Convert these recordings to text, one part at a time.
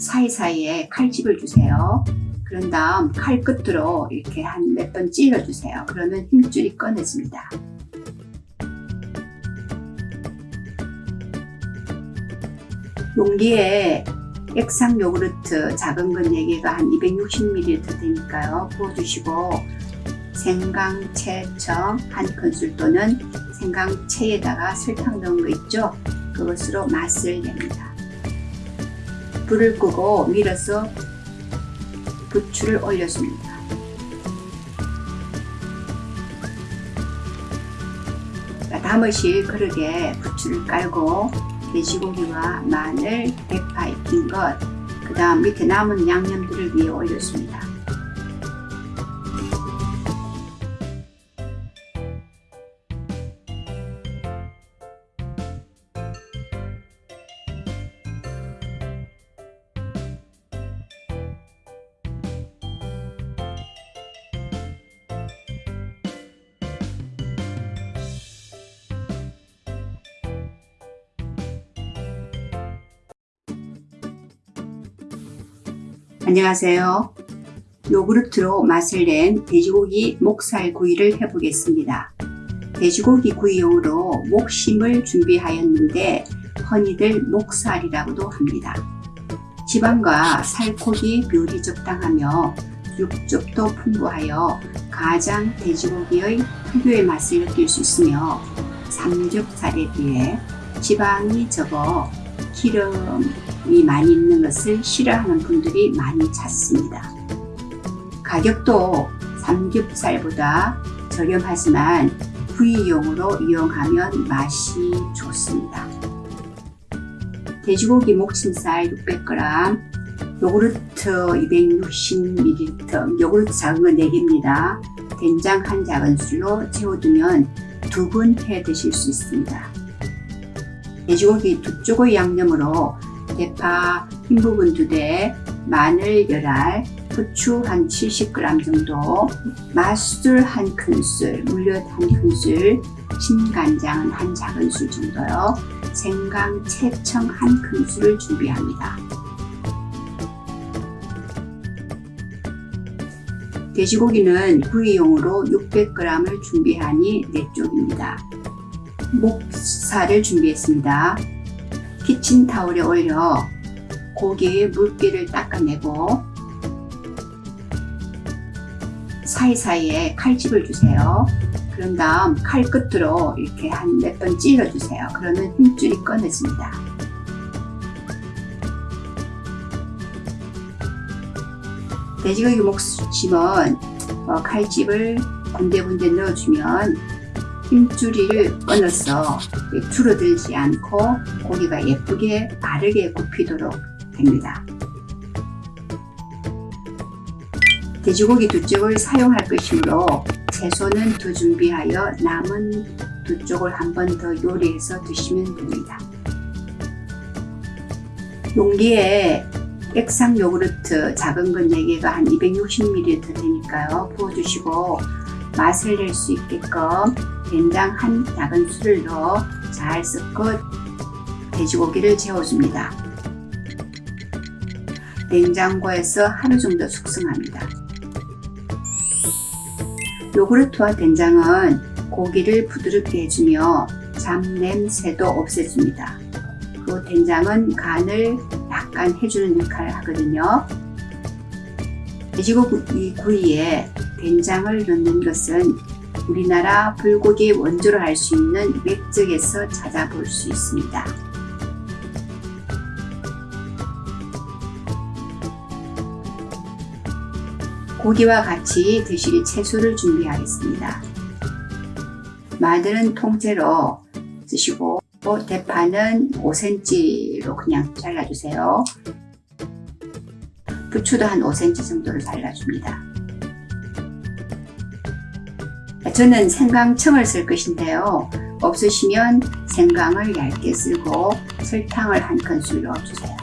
사이사이에 칼집을 주세요. 그런 다음 칼 끝으로 이렇게 한 몇 번 찔러 주세요. 그러면 힘줄이 꺼내집니다. 용기에 액상 요구르트 작은 건 4개가 한 260ml 되니까요. 부어주시고 생강채청 한 큰술 또는 생강채에다가 설탕 넣은 거 있죠? 그것으로 맛을 냅니다. 불을 끄고 밀어서 부추를 올려줍니다. 담으실 그릇에 부추를 깔고 돼지고기와 마늘, 대파 익힌 것, 그 다음 밑에 남은 양념들을 위에 올렸습니다. 안녕하세요. 요구르트로 맛을 낸 돼지고기 목살 구이를 해보겠습니다. 돼지고기 구이용으로 목심을 준비하였는데 흔히들 목살이라고도 합니다. 지방과 살코기 비율이 적당하며 육즙도 풍부하여 가장 돼지고기의 특유의 맛을 느낄 수 있으며 삼겹살에 비해 지방이 적어 기름 이 많이 있는 것을 싫어하는 분들이 많이 찾습니다. 가격도 삼겹살보다 저렴하지만 구이용으로 이용하면 맛이 좋습니다. 돼지고기 목침살 600g, 요구르트 260ml, 요구르트 작은 거 4개입니다. 된장 한 작은술로 채워두면 두번해 드실 수 있습니다. 돼지고기 두 쪽의 양념으로 대파 흰 부분 2대, 마늘 열알, 후추 한 70g 정도, 맛술 한 큰술, 물엿 한 큰술, 진간장 한 작은술 정도요. 생강, 채청 한 큰술을 준비합니다. 돼지고기는 구이용으로 600g을 준비하니 4쪽입니다. 목살을 준비했습니다. 키친타올에 올려 고기의 물기를 닦아내고 사이사이에 칼집을 주세요. 그런 다음 칼 끝으로 이렇게 한 몇 번 찔러 주세요. 그러면 힘줄이 꺼내집니다. 돼지고기 목심은 어, 칼집을 군데군데 넣어주면 힘줄이를 끊어서 줄어들지 않고 고기가 예쁘게 바르게 굽히도록 됩니다. 돼지고기 두 쪽을 사용할 것이므로 채소는 더 준비하여 남은 두 쪽을 한 번 더 요리해서 드시면 됩니다. 용기에 액상 요구르트 작은 건 4개가 한 260ml 되니까요. 부어주시고 맛을 낼 수 있게끔 된장 한 작은 술을 넣어 잘 섞어 돼지고기를 재워줍니다. 냉장고에서 하루 정도 숙성합니다. 요구르트와 된장은 고기를 부드럽게 해주며 잡냄새도 없애줍니다. 그 된장은 간을 약간 해주는 역할을 하거든요. 돼지고기 구이에 된장을 넣는 것은 우리나라 불고기 원조로 할 수 있는 맥적에서 찾아볼 수 있습니다. 고기와 같이 드실 채소를 준비하겠습니다. 마늘은 통째로 쓰시고 대파는 5cm로 그냥 잘라주세요. 부추도 한 5cm 정도를 잘라줍니다. 저는 생강청을 쓸 것인데요. 없으시면 생강을 얇게 쓸고 설탕을 한 큰술 넣어주세요.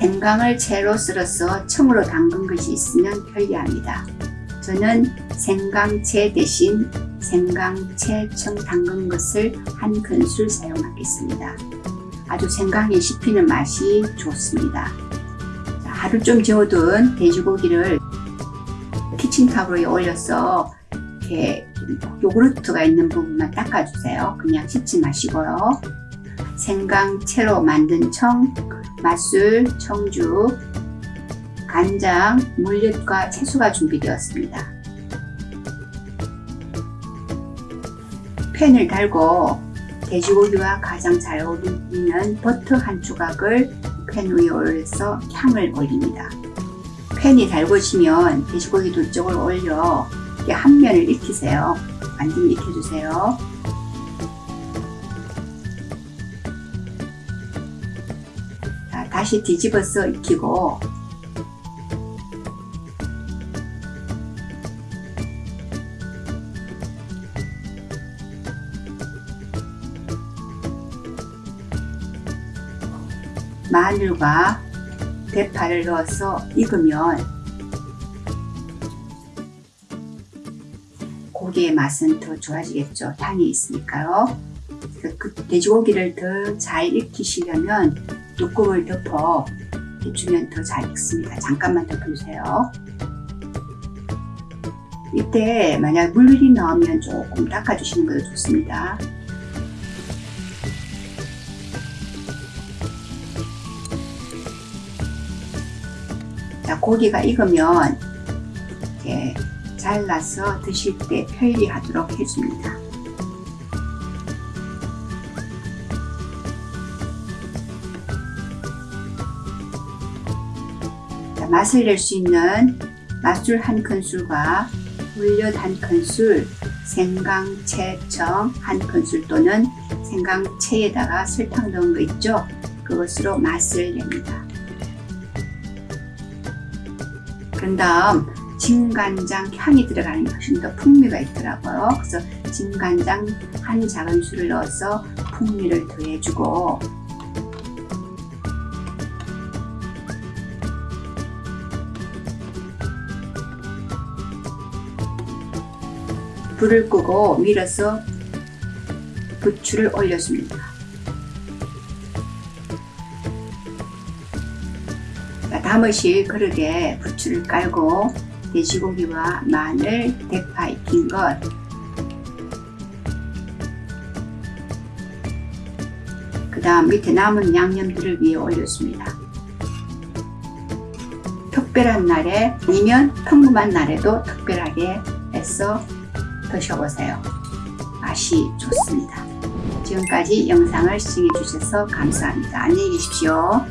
생강을 채로 썰어서 청으로 담근 것이 있으면 편리합니다. 저는 생강채 대신 생강채 청 담근 것을 한 큰술 사용하겠습니다. 아주 생강이 씹히는 맛이 좋습니다. 하루 좀 재워둔 돼지고기를 키친타블에 올려서 이렇게 요구르트가 있는 부분만 닦아주세요. 그냥 씻지 마시고요. 생강채로 만든 청, 맛술, 청주, 간장, 물엿과 채소가 준비되었습니다. 팬을 달고 돼지고기와 가장 잘 어울리는 버터 한 조각을 팬 위에 올려서 향을 올립니다. 팬이 달궈지면 돼지고기 두 쪽을 올려 이렇게 한 면을 익히세요. 완전히 익혀주세요. 자, 다시 뒤집어서 익히고 마늘과 대파를 넣어서 익으면 고기의 맛은 더 좋아지겠죠. 향이 있으니까요. 그래서 그 돼지고기를 더 잘 익히시려면 뚜껑을 덮어 해주면 더 잘 익습니다. 잠깐만 덮어주세요. 이때 만약 물이 나오면 조금 닦아주시는 것도 좋습니다. 자, 고기가 익으면 이렇게 잘라서 드실 때 편리하도록 해줍니다. 자, 맛을 낼 수 있는 맛술 한 큰술과 물엿 한 큰술, 생강채청 한 큰술 또는 생강채에다가 설탕 넣은 거 있죠? 그것으로 맛을 냅니다. 그런 다음 진간장 향이 들어가는 게 훨씬 더 풍미가 있더라고요. 그래서 진간장 한 작은 술을 넣어서 풍미를 더해주고 불을 끄고 밀어서 부추를 올려줍니다. 담으실 그릇에 부추를 깔고 돼지고기와 마늘, 대파 익힌 것 그 다음 밑에 남은 양념들을 위에 올려줍니다. 특별한 날에 아니면 평범한 날에도 특별하게 해서 드셔보세요. 맛이 좋습니다. 지금까지 영상을 시청해 주셔서 감사합니다. 안녕히 계십시오.